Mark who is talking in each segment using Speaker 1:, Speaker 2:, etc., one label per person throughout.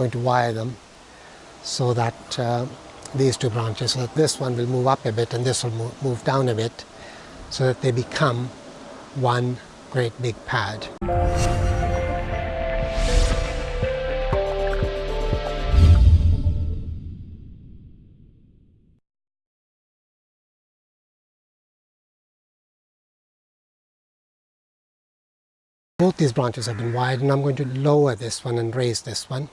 Speaker 1: going to wire them so that uh, these two branches, so that this one will move up a bit and this will move, move down a bit so that they become one great big pad. Both these branches have been wired and I'm going to lower this one and raise this one.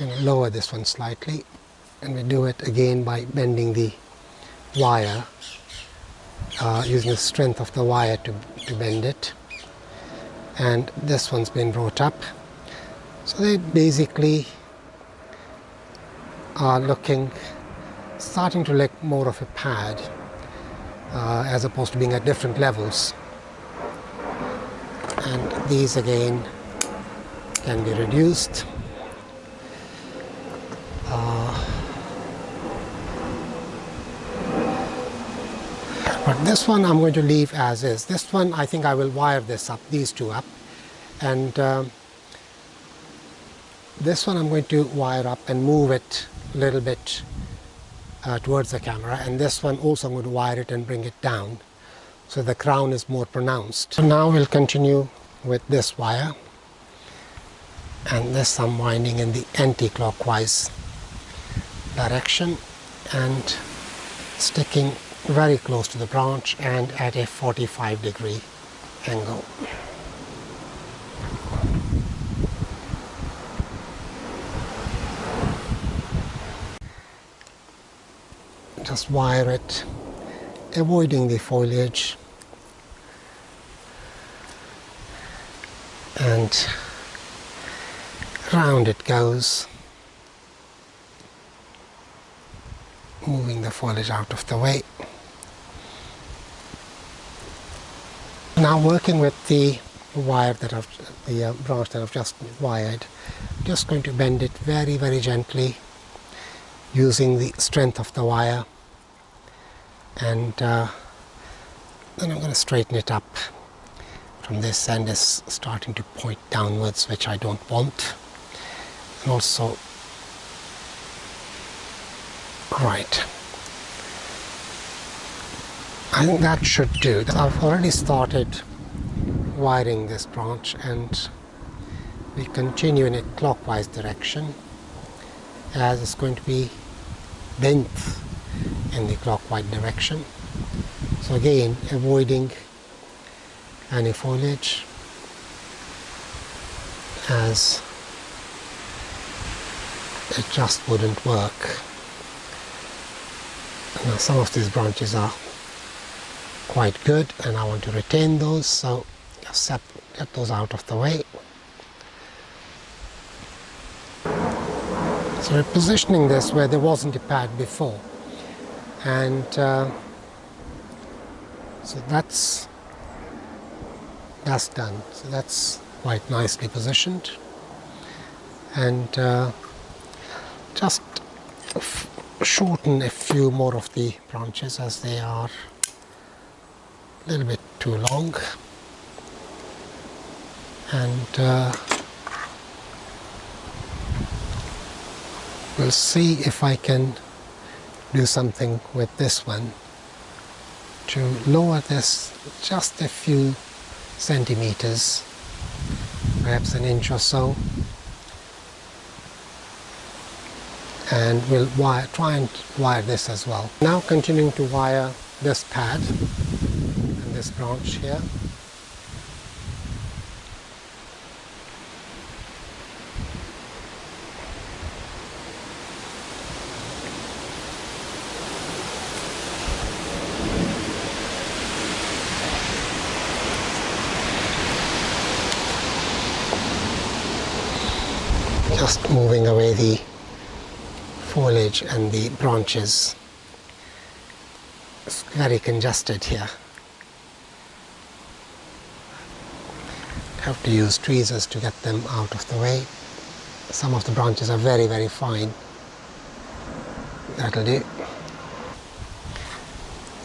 Speaker 1: I'm going to lower this one slightly and we do it again by bending the wire uh, using the strength of the wire to, to bend it. And this one's been brought up. So they basically are looking starting to look more of a pad uh, as opposed to being at different levels these again can be reduced. Uh, but this one I'm going to leave as is. This one I think I will wire this up these two up. And um, this one I'm going to wire up and move it a little bit uh, towards the camera. And this one also I'm going to wire it and bring it down so the crown is more pronounced. So now we'll continue with this wire and this I'm winding in the anti-clockwise direction and sticking very close to the branch and at a 45 degree angle. Just wire it avoiding the foliage and round it goes moving the foliage out of the way. Now working with the wire that I've the uh, branch that I've just wired just going to bend it very very gently using the strength of the wire. And uh, then I'm going to straighten it up from this end is starting to point downwards which I don't want. And also right. I think that should do. I've already started wiring this branch and we continue in a clockwise direction as it's going to be bent in the clockwise direction. So again, avoiding any foliage as it just wouldn't work. Now some of these branches are quite good and I want to retain those so just get those out of the way. So we're positioning this where there wasn't a pad before and uh, so that's that's done. So that's quite nicely positioned. And uh, just shorten a few more of the branches as they are a little bit too long. And uh, we'll see if I can do something with this one to lower this just a few centimeters, perhaps an inch or so. And we'll wire, try and wire this as well. Now continuing to wire this pad and this branch here. Just moving away the foliage and the branches. It's very congested here. Have to use tweezers to get them out of the way. Some of the branches are very very fine. That'll do.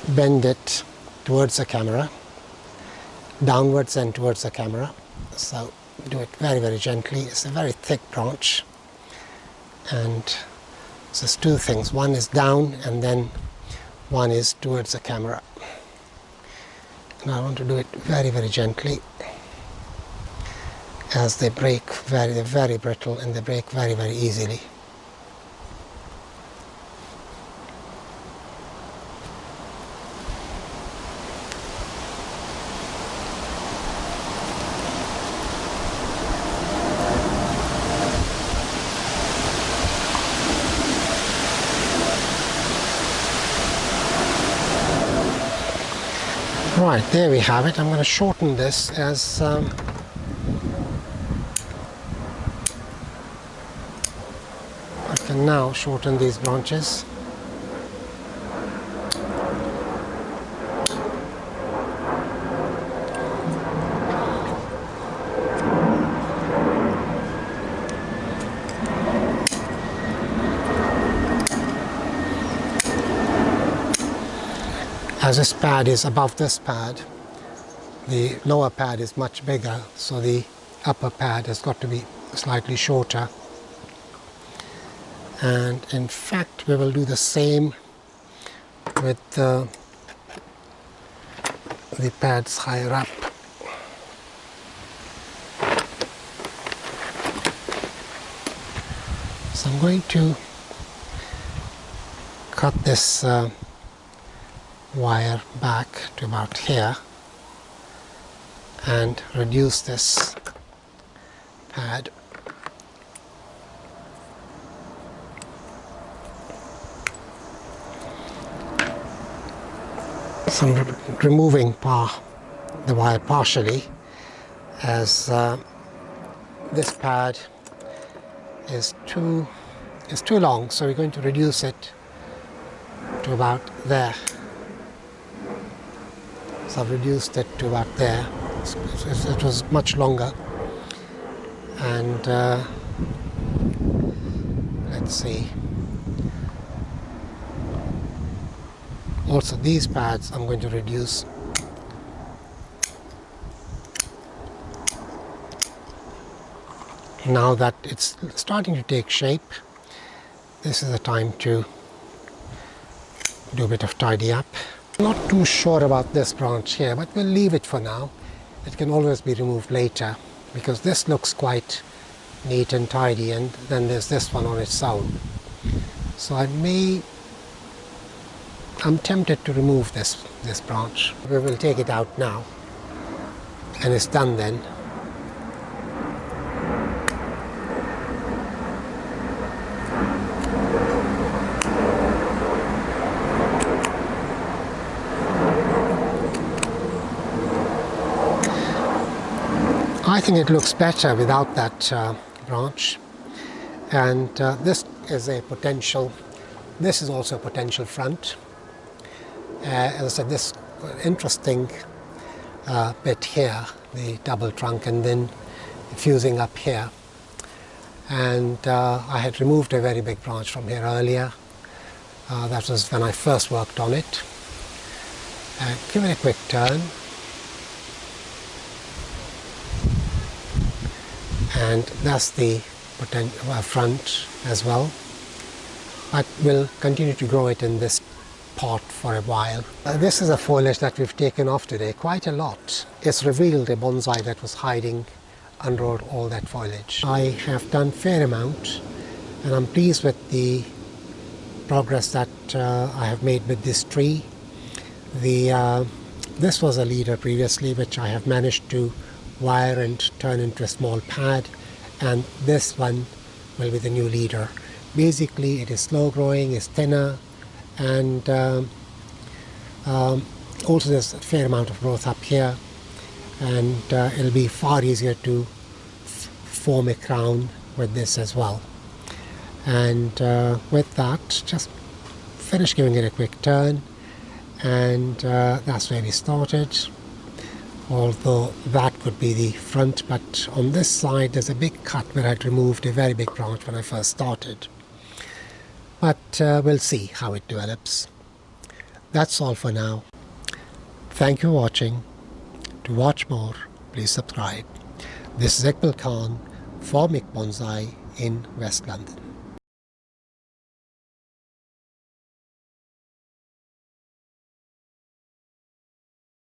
Speaker 1: Bend it towards the camera, downwards and towards the camera. So do it very very gently. It's a very thick branch. And there's two things. One is down and then one is towards the camera. And I want to do it very very gently. As they break very very brittle and they break very very easily Right, there we have it. I'm going to shorten this as um, I can now shorten these branches. As this pad is above this pad, the lower pad is much bigger, so the upper pad has got to be slightly shorter. And in fact, we will do the same with the, the pads higher up. So I'm going to cut this uh, wire back to about here and reduce this pad. So I'm re removing the wire partially as uh, this pad is too is too long so we're going to reduce it to about there so I've reduced it to about there. It was much longer. And uh, let's see. Also these pads I'm going to reduce now that it's starting to take shape this is the time to do a bit of tidy up not too sure about this branch here, but we'll leave it for now. It can always be removed later because this looks quite neat and tidy and then there's this one on its own. So I may, I'm tempted to remove this, this branch. We will take it out now and it's done then. Think it looks better without that uh, branch. And uh, this is a potential this is also a potential front. Uh, as I said this interesting uh, bit here the double trunk and then fusing up here. And uh, I had removed a very big branch from here earlier. Uh, that was when I first worked on it. Give it a quick turn and that's the uh, front as well but we'll continue to grow it in this pot for a while. Uh, this is a foliage that we've taken off today, quite a lot. It's revealed a bonsai that was hiding under all that foliage. I have done fair amount and I'm pleased with the progress that uh, I have made with this tree. The, uh, this was a leader previously which I have managed to wire and turn into a small pad and this one will be the new leader. Basically it is slow growing, it's thinner and um, um, also there's a fair amount of growth up here and uh, it'll be far easier to form a crown with this as well. And uh, with that just finish giving it a quick turn and uh, that's where we started although that could be the front but on this side there's a big cut where I'd removed a very big branch when I first started. But uh, we'll see how it develops. That's all for now. Thank you for watching. To watch more please subscribe. This is Iqbal Khan for Mick Bonsai in West London.